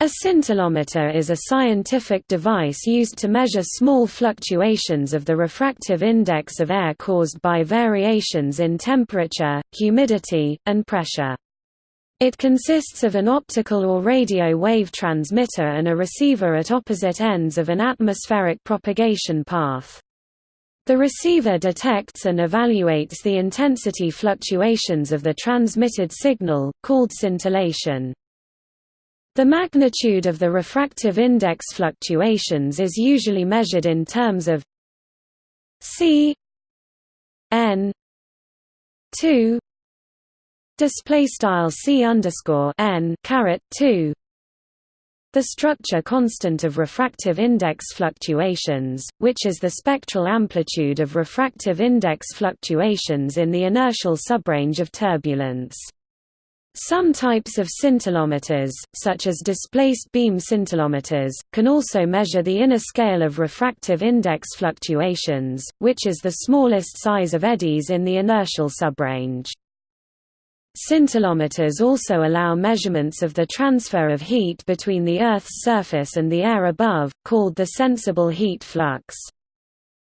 A scintillometer is a scientific device used to measure small fluctuations of the refractive index of air caused by variations in temperature, humidity, and pressure. It consists of an optical or radio wave transmitter and a receiver at opposite ends of an atmospheric propagation path. The receiver detects and evaluates the intensity fluctuations of the transmitted signal, called scintillation. The magnitude of the refractive index fluctuations is usually measured in terms of c n 2 display style c underscore n 2 the structure constant of refractive index fluctuations, which is the spectral amplitude of refractive index fluctuations in the inertial subrange of turbulence. Some types of scintillometers, such as displaced beam scintillometers, can also measure the inner scale of refractive index fluctuations, which is the smallest size of eddies in the inertial subrange. Scintillometers also allow measurements of the transfer of heat between the Earth's surface and the air above, called the sensible heat flux.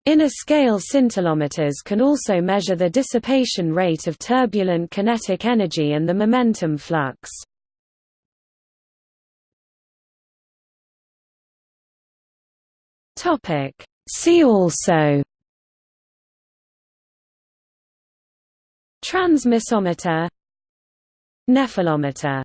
Inner-scale scintillometers can also measure the dissipation rate of turbulent kinetic energy and the momentum flux. See also Transmissometer Nephelometer